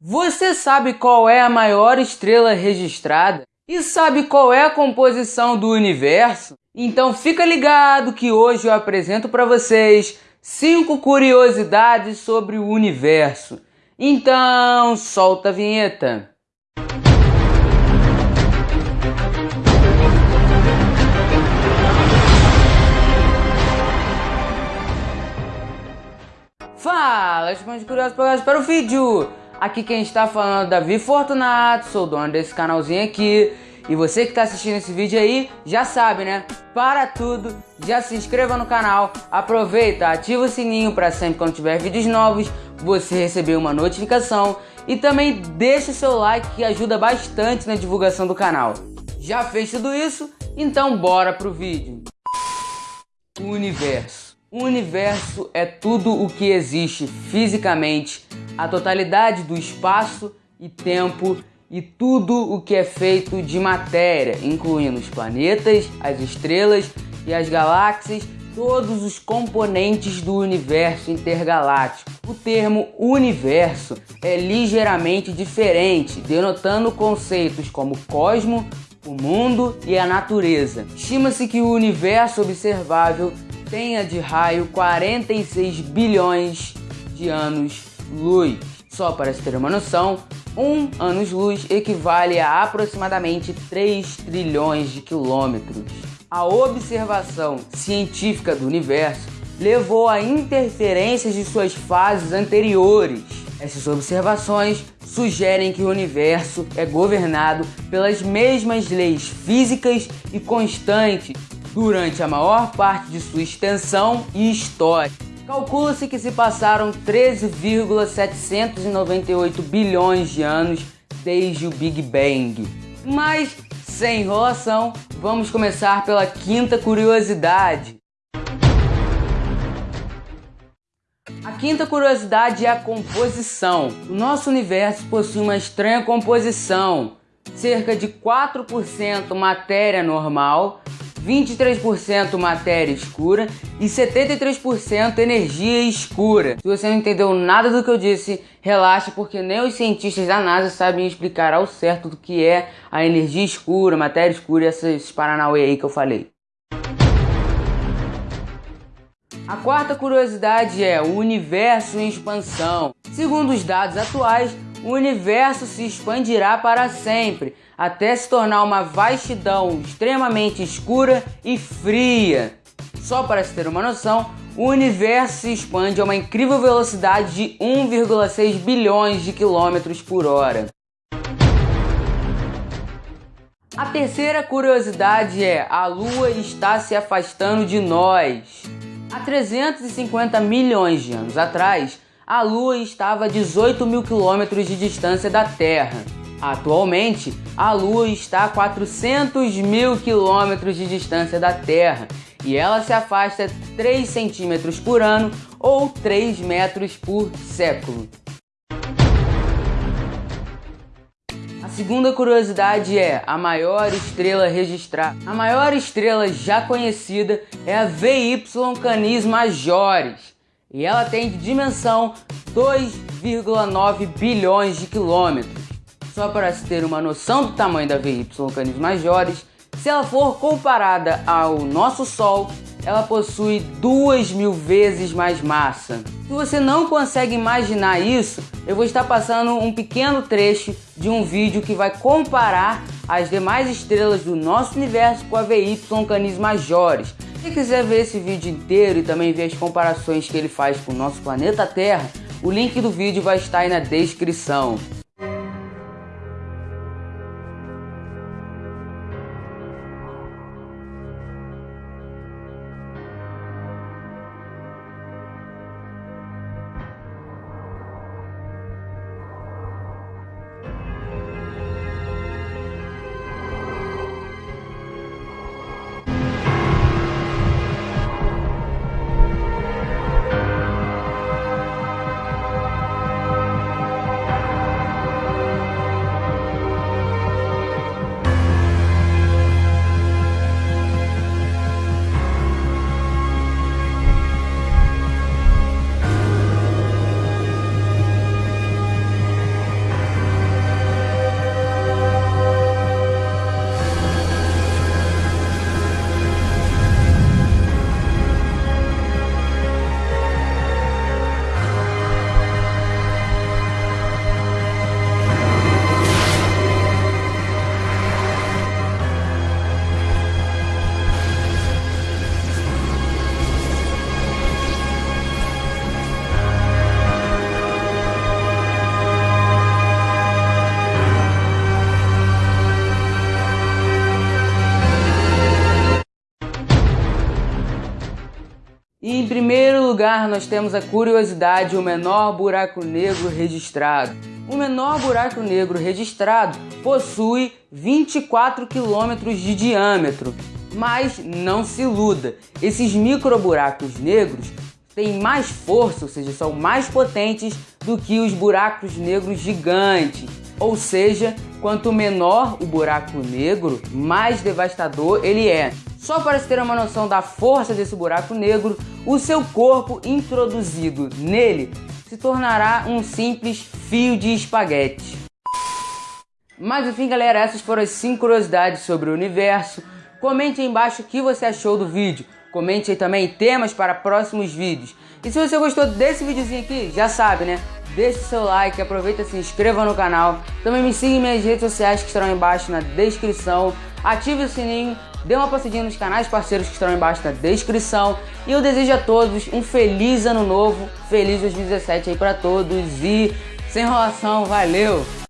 Você sabe qual é a maior estrela registrada? E sabe qual é a composição do universo? Então fica ligado que hoje eu apresento para vocês 5 curiosidades sobre o universo. Então, solta a vinheta. Fala, de curiosos para o vídeo! Aqui quem está falando é Davi Fortunato, sou dono desse canalzinho aqui. E você que está assistindo esse vídeo aí, já sabe, né? Para tudo, já se inscreva no canal, aproveita, ativa o sininho para sempre quando tiver vídeos novos, você receber uma notificação. E também deixe seu like que ajuda bastante na divulgação do canal. Já fez tudo isso? Então bora pro vídeo. O universo. O universo é tudo o que existe fisicamente a totalidade do espaço e tempo e tudo o que é feito de matéria, incluindo os planetas, as estrelas e as galáxias, todos os componentes do universo intergaláctico. O termo universo é ligeiramente diferente, denotando conceitos como cosmo, o mundo e a natureza. Estima-se que o universo observável tenha de raio 46 bilhões de anos luz. Só para se ter uma noção, um anos-luz equivale a aproximadamente 3 trilhões de quilômetros. A observação científica do universo levou a interferências de suas fases anteriores. Essas observações sugerem que o universo é governado pelas mesmas leis físicas e constantes durante a maior parte de sua extensão e história. Calcula-se que se passaram 13,798 bilhões de anos desde o Big Bang. Mas, sem enrolação, vamos começar pela quinta curiosidade. A quinta curiosidade é a composição. O nosso universo possui uma estranha composição. Cerca de 4% matéria normal, 23% matéria escura e 73% energia escura. Se você não entendeu nada do que eu disse, relaxe porque nem os cientistas da NASA sabem explicar ao certo do que é a energia escura, matéria escura e esses paranauê aí que eu falei. A quarta curiosidade é o universo em expansão. Segundo os dados atuais, o universo se expandirá para sempre, até se tornar uma vastidão extremamente escura e fria. Só para se ter uma noção, o universo se expande a uma incrível velocidade de 1,6 bilhões de quilômetros por hora. A terceira curiosidade é: a Lua está se afastando de nós. Há 350 milhões de anos atrás, a Lua estava a 18 mil quilômetros de distância da Terra. Atualmente, a Lua está a 400 mil quilômetros de distância da Terra e ela se afasta 3 centímetros por ano ou 3 metros por século. A segunda curiosidade é a maior estrela registrada. A maior estrela já conhecida é a VY Canis Majoris e ela tem de dimensão 2,9 bilhões de quilômetros. Só para se ter uma noção do tamanho da VY Canis Majoris, se ela for comparada ao nosso Sol, ela possui duas mil vezes mais massa. Se você não consegue imaginar isso, eu vou estar passando um pequeno trecho de um vídeo que vai comparar as demais estrelas do nosso universo com a VY Canis Majoris. Se quiser ver esse vídeo inteiro e também ver as comparações que ele faz com o nosso planeta Terra, o link do vídeo vai estar aí na descrição. Primeiro lugar, nós temos a curiosidade, o menor buraco negro registrado. O menor buraco negro registrado possui 24 quilômetros de diâmetro. Mas não se iluda, esses microburacos negros têm mais força, ou seja, são mais potentes do que os buracos negros gigantes. Ou seja, quanto menor o buraco negro, mais devastador ele é. Só para se ter uma noção da força desse buraco negro, o seu corpo introduzido nele se tornará um simples fio de espaguete. Mas enfim, galera, essas foram as 5 curiosidades sobre o universo. Comente aí embaixo o que você achou do vídeo. Comente aí também temas para próximos vídeos. E se você gostou desse videozinho aqui, já sabe, né? Deixe seu like, aproveita e se inscreva no canal. Também me siga em minhas redes sociais que estarão embaixo na descrição. Ative o sininho dê uma passadinha nos canais parceiros que estão embaixo na descrição. E eu desejo a todos um feliz ano novo, feliz 2017 aí para todos e sem enrolação, valeu!